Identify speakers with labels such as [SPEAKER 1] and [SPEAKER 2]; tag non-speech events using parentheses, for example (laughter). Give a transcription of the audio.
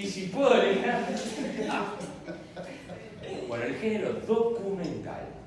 [SPEAKER 1] Y si puedo (laughs) elegir... Bueno, el género documental.